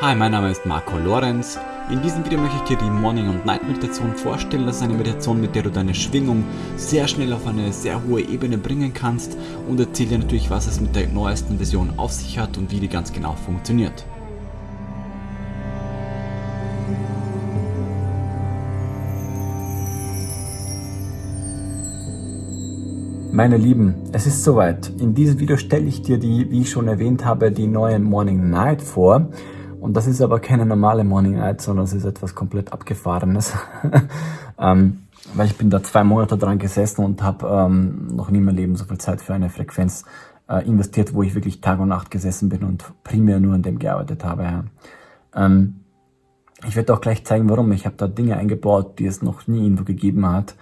Hi, mein Name ist Marco Lorenz. In diesem Video möchte ich dir die Morning- und Night-Meditation vorstellen. Das ist eine Meditation, mit der du deine Schwingung sehr schnell auf eine sehr hohe Ebene bringen kannst und erzähle dir natürlich, was es mit der neuesten Version auf sich hat und wie die ganz genau funktioniert. Meine Lieben, es ist soweit. In diesem Video stelle ich dir die, wie ich schon erwähnt habe, die neue Morning Night vor. Und das ist aber keine normale Morning Night, sondern es ist etwas komplett abgefahrenes. ähm, weil ich bin da zwei Monate dran gesessen und habe ähm, noch nie in meinem Leben so viel Zeit für eine Frequenz äh, investiert, wo ich wirklich Tag und Nacht gesessen bin und primär nur an dem gearbeitet habe. Ja. Ähm, ich werde auch gleich zeigen, warum. Ich habe da Dinge eingebaut, die es noch nie irgendwo gegeben hat.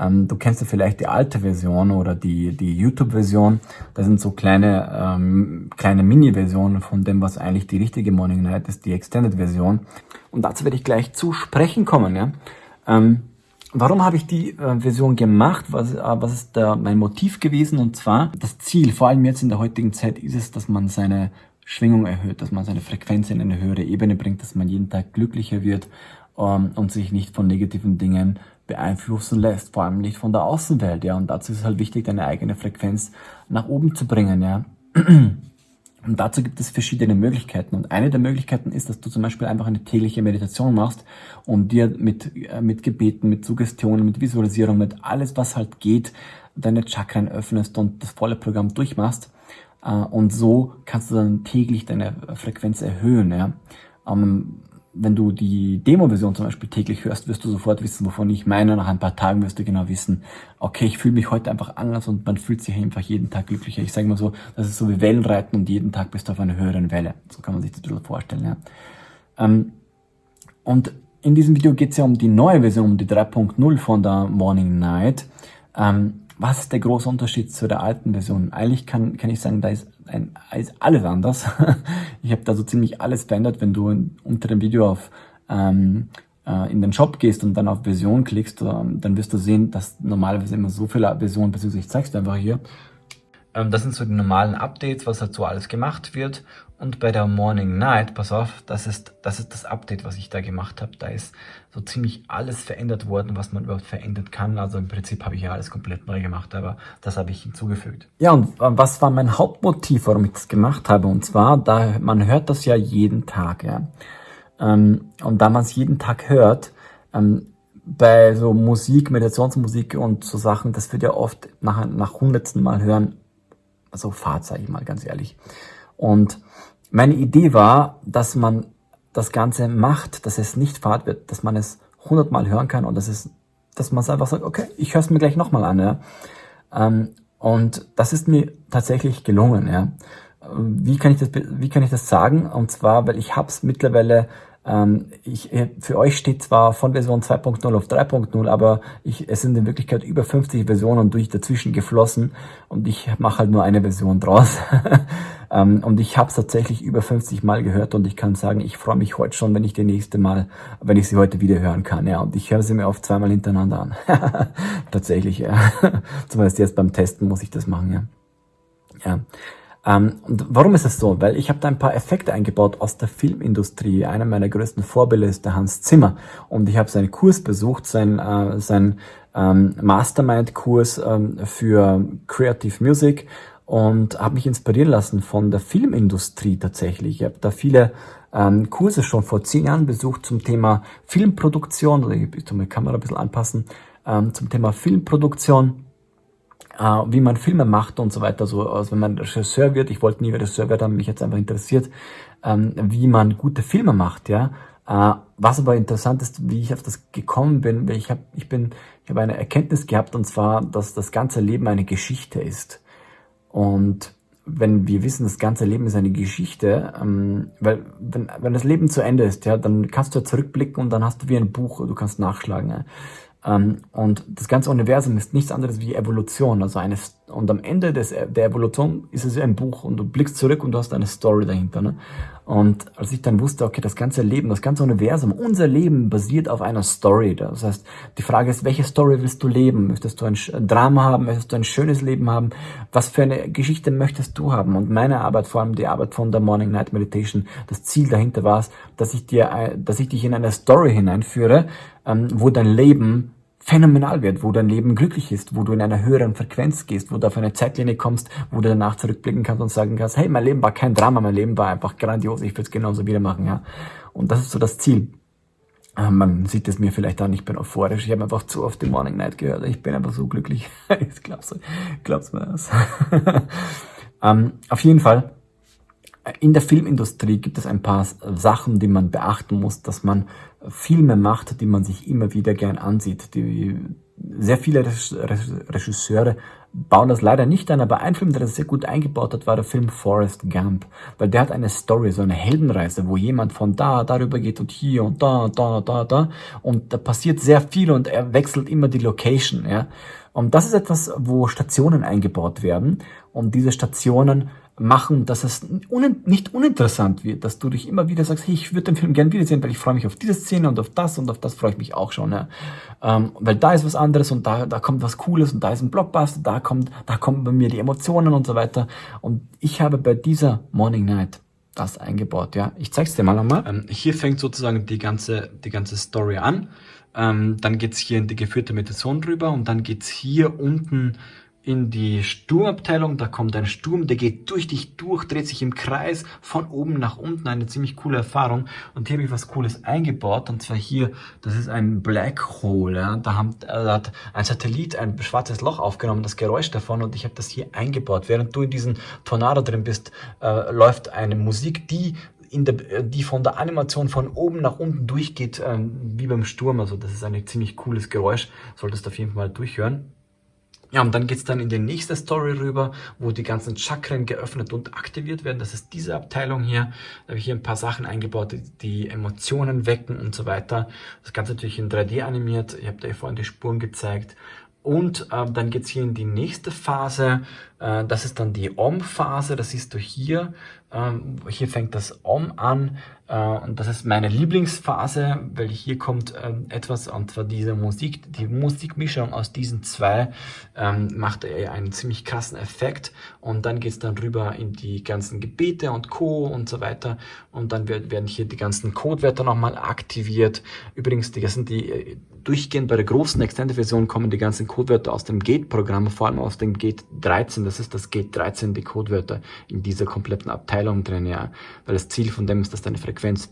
Ähm, du kennst ja vielleicht die alte Version oder die, die YouTube-Version. Das sind so kleine, ähm, kleine Mini-Versionen von dem, was eigentlich die richtige Morning Night ist, die Extended-Version. Und dazu werde ich gleich zu sprechen kommen. Ja? Ähm, warum habe ich die äh, Version gemacht? Was, äh, was ist da mein Motiv gewesen? Und zwar das Ziel, vor allem jetzt in der heutigen Zeit, ist es, dass man seine Schwingung erhöht, dass man seine Frequenz in eine höhere Ebene bringt, dass man jeden Tag glücklicher wird ähm, und sich nicht von negativen Dingen beeinflussen lässt, vor allem nicht von der Außenwelt, ja. Und dazu ist es halt wichtig, deine eigene Frequenz nach oben zu bringen, ja. Und dazu gibt es verschiedene Möglichkeiten. Und eine der Möglichkeiten ist, dass du zum Beispiel einfach eine tägliche Meditation machst und dir mit, äh, mit Gebeten, mit Suggestionen, mit Visualisierung, mit alles, was halt geht, deine Chakren öffnest und das volle Programm durchmachst. Äh, und so kannst du dann täglich deine Frequenz erhöhen, ja. Wenn du die Demo-Version zum Beispiel täglich hörst, wirst du sofort wissen, wovon ich meine. Nach ein paar Tagen wirst du genau wissen, okay, ich fühle mich heute einfach anders und man fühlt sich einfach jeden Tag glücklicher. Ich sage mal so, das ist so wie Wellenreiten und jeden Tag bist du auf einer höheren Welle. So kann man sich das ein bisschen vorstellen. Ja. Ähm, und in diesem Video geht es ja um die neue Version, um die 3.0 von der Morning Night. Ähm, was ist der große Unterschied zu der alten Version? Eigentlich kann, kann ich sagen, da ist, ein, ist alles anders. ich habe da so ziemlich alles verändert. Wenn du unter dem Video auf ähm, äh, in den Shop gehst und dann auf Version klickst, ähm, dann wirst du sehen, dass normalerweise immer so viele Versionen, beziehungsweise ich zeig's dir einfach hier, das sind so die normalen Updates, was halt so alles gemacht wird. Und bei der Morning Night, pass auf, das ist das, ist das Update, was ich da gemacht habe. Da ist so ziemlich alles verändert worden, was man überhaupt verändern kann. Also im Prinzip habe ich ja alles komplett neu gemacht, aber das habe ich hinzugefügt. Ja, und was war mein Hauptmotiv, warum ich das gemacht habe? Und zwar, da man hört das ja jeden Tag, ja. Ähm, und da man es jeden Tag hört, ähm, bei so Musik, Meditationsmusik und so Sachen, das wird ja oft nach, nach hundertsten Mal hören so Fahrt, sage ich mal ganz ehrlich. Und meine Idee war, dass man das Ganze macht, dass es nicht Fahrt wird, dass man es hundertmal hören kann und dass es, dass man einfach sagt, okay, ich höre es mir gleich nochmal an. Ja. Ähm, und das ist mir tatsächlich gelungen. Ja. Wie kann ich das, wie kann ich das sagen? Und zwar, weil ich habe es mittlerweile ich, äh, für euch steht zwar von Version 2.0 auf 3.0, aber ich, es sind in Wirklichkeit über 50 Versionen durch dazwischen geflossen und ich mache halt nur eine Version draus. ähm, und ich habe es tatsächlich über 50 Mal gehört und ich kann sagen, ich freue mich heute schon, wenn ich die nächste Mal, wenn ich sie heute wieder hören kann. Ja, und ich höre sie mir oft zweimal hintereinander an. tatsächlich, ja. Zumindest jetzt beim Testen muss ich das machen, ja. Ja. Ähm, und warum ist es so? Weil ich habe da ein paar Effekte eingebaut aus der Filmindustrie. Einer meiner größten Vorbilder ist der Hans Zimmer. Und ich habe seinen Kurs besucht, sein, äh, sein ähm, Mastermind-Kurs ähm, für Creative Music und habe mich inspirieren lassen von der Filmindustrie tatsächlich. Ich habe da viele ähm, Kurse schon vor zehn Jahren besucht zum Thema Filmproduktion. Also ich tue meine Kamera ein bisschen anpassen. Ähm, zum Thema Filmproduktion äh, wie man Filme macht und so weiter. So, also wenn man Regisseur wird, ich wollte nie Regisseur werden, mich jetzt einfach interessiert, ähm, wie man gute Filme macht, ja. Äh, was aber interessant ist, wie ich auf das gekommen bin, weil ich habe ich bin, ich habe eine Erkenntnis gehabt und zwar, dass das ganze Leben eine Geschichte ist. Und wenn wir wissen, das ganze Leben ist eine Geschichte, ähm, weil wenn, wenn das Leben zu Ende ist, ja, dann kannst du zurückblicken und dann hast du wie ein Buch, du kannst nachschlagen. Ja. Ähm, und das ganze Universum ist nichts anderes wie Evolution, also eine, Und am Ende des, der Evolution ist es ein Buch und du blickst zurück und du hast eine Story dahinter. Ne? Und als ich dann wusste, okay, das ganze Leben, das ganze Universum, unser Leben basiert auf einer Story. Das heißt, die Frage ist, welche Story willst du leben? Möchtest du ein Drama haben? Möchtest du ein schönes Leben haben? Was für eine Geschichte möchtest du haben? Und meine Arbeit, vor allem die Arbeit von der Morning Night Meditation, das Ziel dahinter war es, dass ich dir, dass ich dich in eine Story hineinführe, ähm, wo dein Leben phänomenal wird, wo dein Leben glücklich ist, wo du in einer höheren Frequenz gehst, wo du auf eine Zeitlinie kommst, wo du danach zurückblicken kannst und sagen kannst, hey, mein Leben war kein Drama, mein Leben war einfach grandios, ich würde es genauso wieder machen, ja. Und das ist so das Ziel. Ah, man sieht es mir vielleicht an, ich bin euphorisch, ich habe einfach zu oft die Morning Night gehört, ich bin einfach so glücklich. ich glaub's, glaub's mir das. um, auf jeden Fall, in der Filmindustrie gibt es ein paar Sachen, die man beachten muss, dass man Filme macht, die man sich immer wieder gern ansieht. Die, sehr viele Regisseure bauen das leider nicht an, aber ein Film, der das sehr gut eingebaut hat, war der Film Forrest Gump, weil der hat eine Story, so eine Heldenreise, wo jemand von da, darüber geht und hier und da, da, da, da und da passiert sehr viel und er wechselt immer die Location, ja. Und das ist etwas, wo Stationen eingebaut werden und diese Stationen machen, dass es un nicht uninteressant wird, dass du dich immer wieder sagst, hey, ich würde den Film gern wiedersehen, weil ich freue mich auf diese Szene und auf das und auf das freue ich mich auch schon. Ja. Ähm, weil da ist was anderes und da, da kommt was Cooles und da ist ein Blockbuster, da kommt, da kommen bei mir die Emotionen und so weiter. Und ich habe bei dieser Morning Night das eingebaut. Ja, ich zeig's dir mal nochmal. Ähm, hier fängt sozusagen die ganze, die ganze Story an. Ähm, dann geht's hier in die geführte Meditation drüber und dann geht's hier unten in die Sturmabteilung, da kommt ein Sturm, der geht durch dich durch, dreht sich im Kreis, von oben nach unten, eine ziemlich coole Erfahrung. Und hier habe ich was Cooles eingebaut, und zwar hier, das ist ein Black Hole, ja. da, haben, äh, da hat ein Satellit ein schwarzes Loch aufgenommen, das Geräusch davon, und ich habe das hier eingebaut. Während du in diesem Tornado drin bist, äh, läuft eine Musik, die in der, die von der Animation von oben nach unten durchgeht, ähm, wie beim Sturm. Also das ist ein ziemlich cooles Geräusch, solltest du auf jeden Fall mal durchhören. Ja, und dann geht's dann in die nächste Story rüber, wo die ganzen Chakren geöffnet und aktiviert werden. Das ist diese Abteilung hier. Da habe ich hier ein paar Sachen eingebaut, die, die Emotionen wecken und so weiter. Das Ganze natürlich in 3D animiert. Ich habe dir vorhin die Spuren gezeigt. Und äh, dann geht's hier in die nächste Phase. Äh, das ist dann die Om-Phase. Das siehst du hier. Ähm, hier fängt das Om an. Äh, und das ist meine Lieblingsphase, weil hier kommt ähm, etwas, und zwar diese Musik, die Musikmischung aus diesen zwei ähm, macht einen ziemlich krassen Effekt. Und dann geht's dann rüber in die ganzen Gebete und Co. und so weiter. Und dann werden hier die ganzen Codewörter nochmal aktiviert. Übrigens, die sind die äh, durchgehend bei der großen Extended-Version kommen die ganzen Codewörter aus dem Gate-Programm, vor allem aus dem Gate 13. Das ist das Gate 13, die Codewörter in dieser kompletten Abteilung drin, ja. Weil das Ziel von dem ist, dass deine Frequenz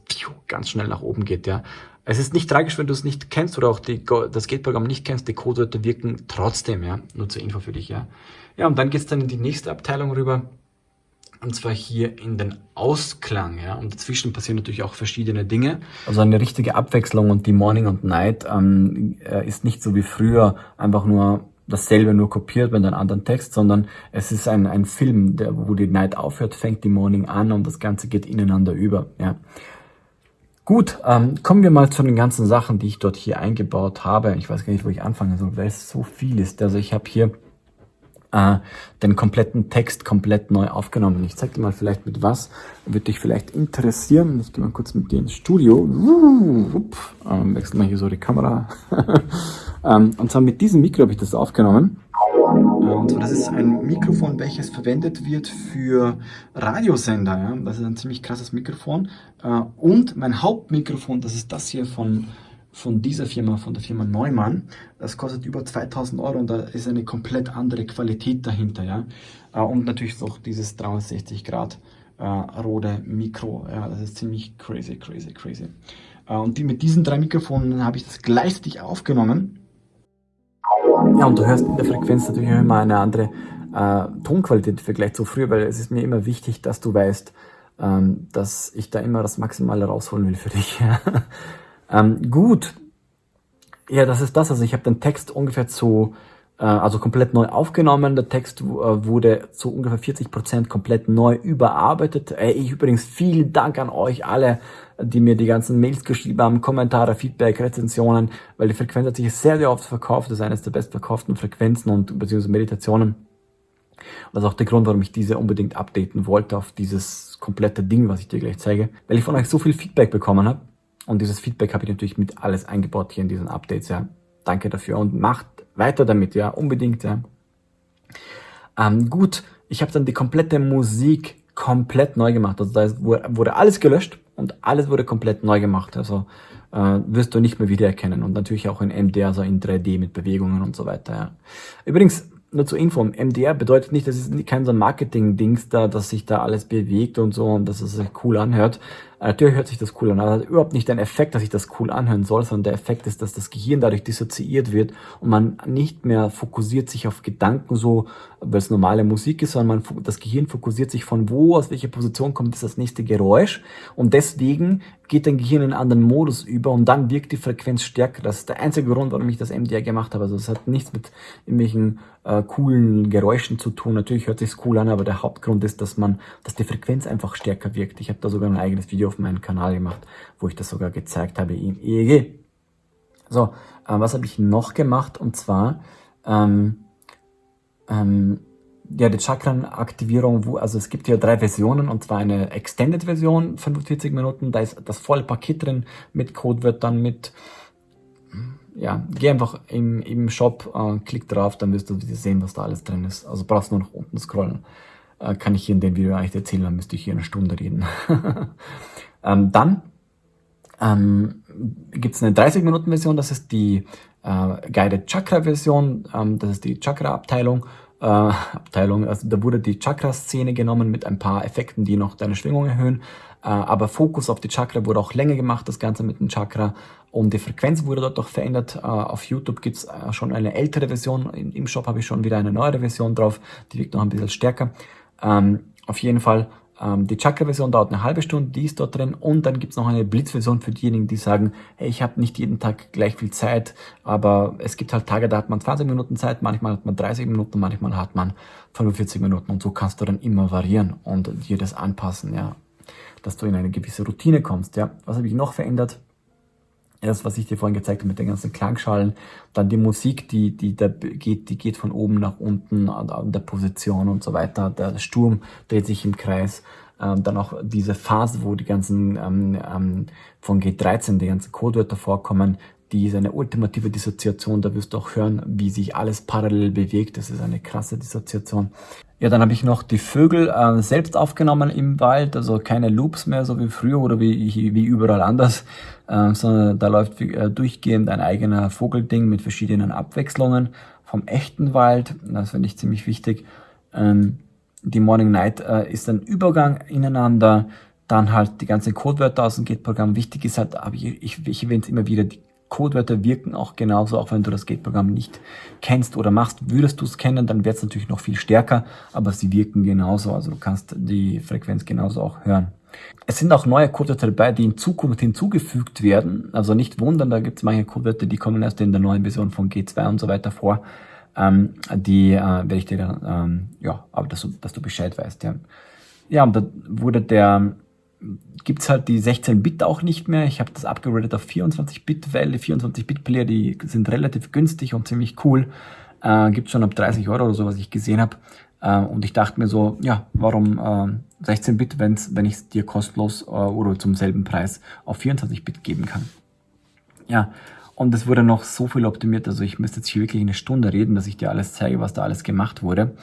ganz schnell nach oben geht, ja. Es ist nicht tragisch, wenn du es nicht kennst oder auch die, das Gate-Programm nicht kennst, die Codewörter wirken trotzdem, ja. Nur zur Info für dich, ja. Ja, und dann geht's dann in die nächste Abteilung rüber. Und zwar hier in den Ausklang, ja. Und dazwischen passieren natürlich auch verschiedene Dinge. Also eine richtige Abwechslung und die Morning und Night ähm, äh, ist nicht so wie früher einfach nur dasselbe nur kopiert mit einem anderen Text, sondern es ist ein, ein Film, der, wo die Night aufhört, fängt die Morning an und das Ganze geht ineinander über, ja. Gut, ähm, kommen wir mal zu den ganzen Sachen, die ich dort hier eingebaut habe. Ich weiß gar nicht, wo ich anfangen soll, weil es so viel ist. Also ich habe hier äh, den kompletten Text komplett neu aufgenommen. Ich zeige dir mal vielleicht mit was, würde dich vielleicht interessieren. Ich gehe mal kurz mit dir ins Studio. Ähm, wechsel mal hier so die Kamera. ähm, und zwar mit diesem Mikro habe ich das aufgenommen. Und zwar, das ist ein Mikrofon, welches verwendet wird für Radiosender. Ja? Das ist ein ziemlich krasses Mikrofon. Äh, und mein Hauptmikrofon, das ist das hier von von dieser Firma, von der Firma Neumann. Das kostet über 2000 Euro und da ist eine komplett andere Qualität dahinter. Ja? Äh, und natürlich auch dieses 360 Grad äh, Rode Mikro. Ja, das ist ziemlich crazy, crazy, crazy. Äh, und die, mit diesen drei Mikrofonen habe ich das gleichzeitig aufgenommen. Ja, und du hörst in der Frequenz natürlich immer eine andere äh, Tonqualität im Vergleich zu früher, weil es ist mir immer wichtig, dass du weißt, ähm, dass ich da immer das Maximale rausholen will für dich. Ähm, gut, ja, das ist das. Also ich habe den Text ungefähr zu, also komplett neu aufgenommen. Der Text äh, wurde zu ungefähr 40 Prozent komplett neu überarbeitet. Äh, ich übrigens vielen Dank an euch alle, die mir die ganzen Mails geschrieben haben, Kommentare, Feedback, Rezensionen, weil die Frequenz hat sich sehr, sehr oft verkauft. Das ist eines der bestverkauften Frequenzen und beziehungsweise Meditationen. Das ist auch der Grund, warum ich diese unbedingt updaten wollte auf dieses komplette Ding, was ich dir gleich zeige. Weil ich von euch so viel Feedback bekommen habe. Und dieses Feedback habe ich natürlich mit alles eingebaut hier in diesen Updates, ja. Danke dafür und macht weiter damit, ja, unbedingt, ja. Ähm, gut, ich habe dann die komplette Musik komplett neu gemacht. Also da wurde alles gelöscht und alles wurde komplett neu gemacht. Also äh, wirst du nicht mehr wiedererkennen. Und natürlich auch in MDR, also in 3D mit Bewegungen und so weiter. Ja. Übrigens, nur zur Info, MDR bedeutet nicht, das ist kein so Marketing-Dings da, dass sich da alles bewegt und so und dass es sich cool anhört. Natürlich hört sich das cool an, aber das hat überhaupt nicht den Effekt, dass sich das cool anhören soll, sondern der Effekt ist, dass das Gehirn dadurch dissoziiert wird und man nicht mehr fokussiert sich auf Gedanken so, weil es normale Musik ist, sondern man, das Gehirn fokussiert sich von wo, aus welcher Position kommt das nächste Geräusch und deswegen geht dein Gehirn in einen anderen Modus über und dann wirkt die Frequenz stärker. Das ist der einzige Grund, warum ich das MDR gemacht habe. Also es hat nichts mit irgendwelchen äh, coolen Geräuschen zu tun. Natürlich hört sich's cool an, aber der Hauptgrund ist, dass man, dass die Frequenz einfach stärker wirkt. Ich habe da sogar ein eigenes Video auf meinem Kanal gemacht, wo ich das sogar gezeigt habe im EEG. So, äh, was habe ich noch gemacht? Und zwar ähm, ähm, ja, die Chakrenaktivierung, also es gibt ja drei Versionen und zwar eine Extended-Version, 45 Minuten, da ist das volle Paket drin mit Codewörtern, mit, ja, geh einfach im, im Shop, äh, klick drauf, dann wirst du sehen, was da alles drin ist. Also brauchst nur nach unten scrollen. Äh, kann ich hier in dem Video eigentlich erzählen, dann müsste ich hier eine Stunde reden. ähm, dann ähm, gibt es eine 30-Minuten-Version, das ist die äh, Guided Chakra-Version, ähm, das ist die Chakra-Abteilung. Äh, Abteilung, also da wurde die Chakra-Szene genommen mit ein paar Effekten, die noch deine Schwingung erhöhen. Äh, aber Fokus auf die Chakra wurde auch länger gemacht, das Ganze mit dem Chakra. Und die Frequenz wurde dort auch verändert. Äh, auf YouTube gibt's äh, schon eine ältere Version. Im Shop habe ich schon wieder eine neuere Version drauf. Die wirkt noch ein bisschen stärker. Ähm, auf jeden Fall ähm, die Chakra-Version dauert eine halbe Stunde, die ist dort drin und dann gibt's noch eine Blitz-Version für diejenigen, die sagen, hey, ich habe nicht jeden Tag gleich viel Zeit, aber es gibt halt Tage, da hat man 20 Minuten Zeit, manchmal hat man 30 Minuten, manchmal hat man 45 Minuten und so kannst du dann immer variieren und dir das anpassen, ja, dass du in eine gewisse Routine kommst, ja. Was habe ich noch verändert? Das, was ich dir vorhin gezeigt habe mit den ganzen Klangschalen, dann die Musik, die, die, da geht, die geht von oben nach unten an der Position und so weiter. Der Sturm dreht sich im Kreis. Ähm, dann auch diese Phase, wo die ganzen ähm, ähm, von G13, die ganzen Codewörter vorkommen, die ist eine ultimative Dissoziation. Da wirst du auch hören, wie sich alles parallel bewegt. Das ist eine krasse Dissoziation. Ja, dann habe ich noch die Vögel äh, selbst aufgenommen im Wald, also keine Loops mehr, so wie früher oder wie, wie überall anders, äh, sondern da läuft äh, durchgehend ein eigener Vogelding mit verschiedenen Abwechslungen vom echten Wald. Das finde ich ziemlich wichtig. Ähm, die Morning Night äh, ist ein Übergang ineinander, dann halt die ganzen Codewörter aus dem Git-Programm. Wichtig ist halt, aber ich, ich, ich erwähne es immer wieder, die Codewörter wirken auch genauso, auch wenn du das Gate-Programm nicht kennst oder machst. Würdest du es kennen, dann wird es natürlich noch viel stärker, aber sie wirken genauso. Also du kannst die Frequenz genauso auch hören. Es sind auch neue Codewörter dabei, die in Zukunft hinzugefügt werden. Also nicht wundern, da gibt es manche Codewörter, die kommen erst in der neuen Version von G2 und so weiter vor. Ähm, die äh, werde ich dir dann, ähm, ja, aber dass du, dass du Bescheid weißt. Ja, ja und da wurde der gibt's halt die 16-Bit auch nicht mehr. Ich habe das abgeratet auf 24-Bit, weil die 24-Bit-Player, die sind relativ günstig und ziemlich cool. Äh, gibt's schon ab 30 Euro oder so, was ich gesehen habe. Äh, und ich dachte mir so, ja, warum äh, 16-Bit, wenn's, wenn ich es dir kostenlos äh, oder zum selben Preis auf 24-Bit geben kann. Ja, und es wurde noch so viel optimiert, also ich müsste jetzt hier wirklich eine Stunde reden, dass ich dir alles zeige, was da alles gemacht wurde.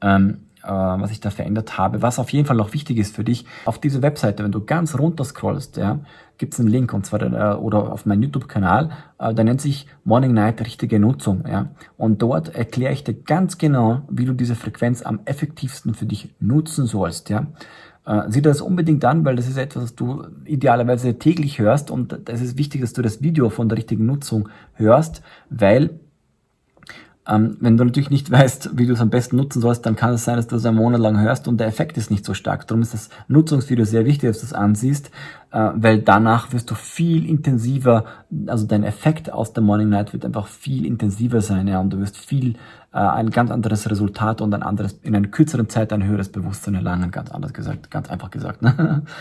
Ähm, äh, was ich da verändert habe. Was auf jeden Fall noch wichtig ist für dich, auf diese Webseite, wenn du ganz runter scrollst, ja, gibt es einen Link und zwar äh, oder auf meinem YouTube-Kanal, äh, der nennt sich Morning Night richtige Nutzung, ja. Und dort erkläre ich dir ganz genau, wie du diese Frequenz am effektivsten für dich nutzen sollst, ja. Äh, sieh das unbedingt an, weil das ist etwas, was du idealerweise täglich hörst und es ist wichtig, dass du das Video von der richtigen Nutzung hörst, weil ähm, wenn du natürlich nicht weißt, wie du es am besten nutzen sollst, dann kann es sein, dass du es einen Monat lang hörst und der Effekt ist nicht so stark. Darum ist das Nutzungsvideo sehr wichtig, dass du es ansiehst, äh, weil danach wirst du viel intensiver, also dein Effekt aus der Morning Night wird einfach viel intensiver sein, ja, und du wirst viel, äh, ein ganz anderes Resultat und ein anderes, in einer kürzeren Zeit ein höheres Bewusstsein erlangen, ganz anders gesagt, ganz einfach gesagt. Ne?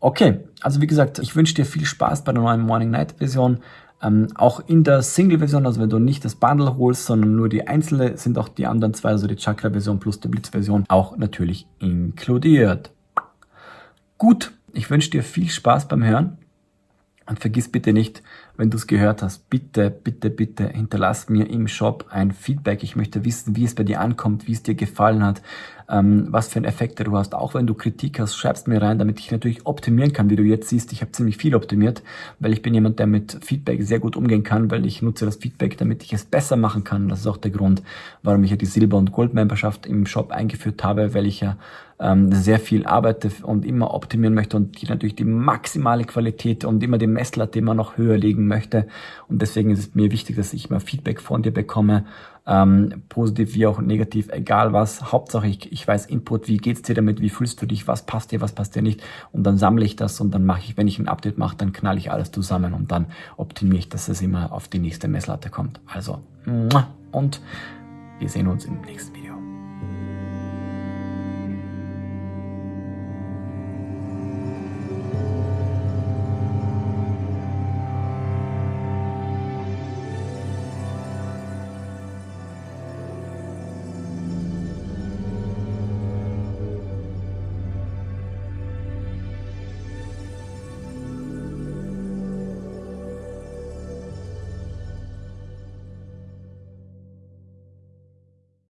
Okay, also wie gesagt, ich wünsche dir viel Spaß bei der neuen Morning Night Version. Ähm, auch in der Single-Version, also wenn du nicht das Bundle holst, sondern nur die einzelne, sind auch die anderen zwei, also die Chakra-Version plus die Blitz-Version, auch natürlich inkludiert. Gut, ich wünsche dir viel Spaß beim Hören. Und vergiss bitte nicht, wenn du es gehört hast, bitte, bitte, bitte hinterlass mir im Shop ein Feedback. Ich möchte wissen, wie es bei dir ankommt, wie es dir gefallen hat, ähm, was für einen Effekt du hast. Auch wenn du Kritik hast, schreibst mir rein, damit ich natürlich optimieren kann. Wie du jetzt siehst, ich habe ziemlich viel optimiert, weil ich bin jemand, der mit Feedback sehr gut umgehen kann, weil ich nutze das Feedback, damit ich es besser machen kann. Das ist auch der Grund, warum ich ja die Silber- und Gold-Memberschaft im Shop eingeführt habe, weil ich ja ähm, sehr viel arbeite und immer optimieren möchte und natürlich die maximale Qualität und immer die Messlatte immer noch höher legen möchte. Und deswegen ist es mir wichtig, dass ich mal Feedback von dir bekomme, ähm, positiv wie auch negativ, egal was. Hauptsache ich, ich weiß Input, wie geht's dir damit, wie fühlst du dich, was passt dir, was passt dir nicht. Und dann sammle ich das und dann mache ich, wenn ich ein Update mache, dann knall ich alles zusammen und dann optimiere ich, dass es immer auf die nächste Messlatte kommt. Also, und wir sehen uns im nächsten Video.